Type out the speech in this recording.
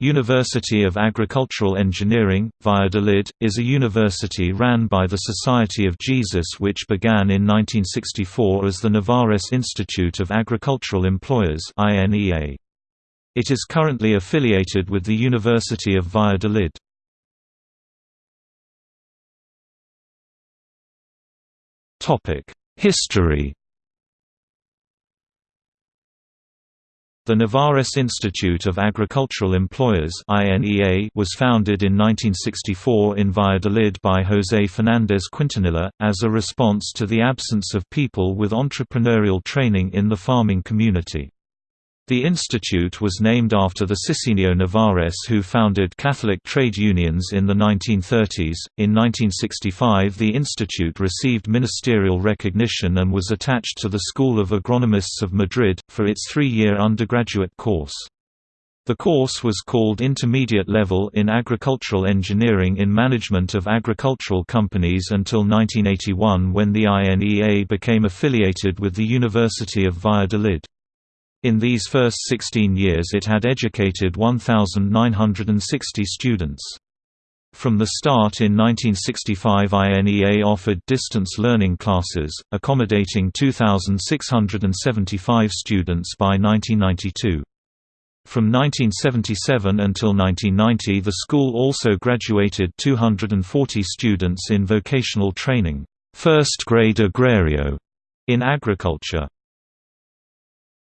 University of Agricultural Engineering, Valladolid, is a university ran by the Society of Jesus which began in 1964 as the Nevares Institute of Agricultural Employers It is currently affiliated with the University of Valladolid. History The Nevares Institute of Agricultural Employers was founded in 1964 in Valladolid by José Fernández Quintanilla, as a response to the absence of people with entrepreneurial training in the farming community. The institute was named after the Sisinio Nevares who founded Catholic trade unions in the 1930s. In 1965, the institute received ministerial recognition and was attached to the School of Agronomists of Madrid, for its three-year undergraduate course. The course was called Intermediate Level in Agricultural Engineering in Management of Agricultural Companies until 1981 when the INEA became affiliated with the University of Valladolid. In these first 16 years it had educated 1,960 students. From the start in 1965 INEA offered distance learning classes, accommodating 2,675 students by 1992. From 1977 until 1990 the school also graduated 240 students in vocational training, first grade agrario, in agriculture.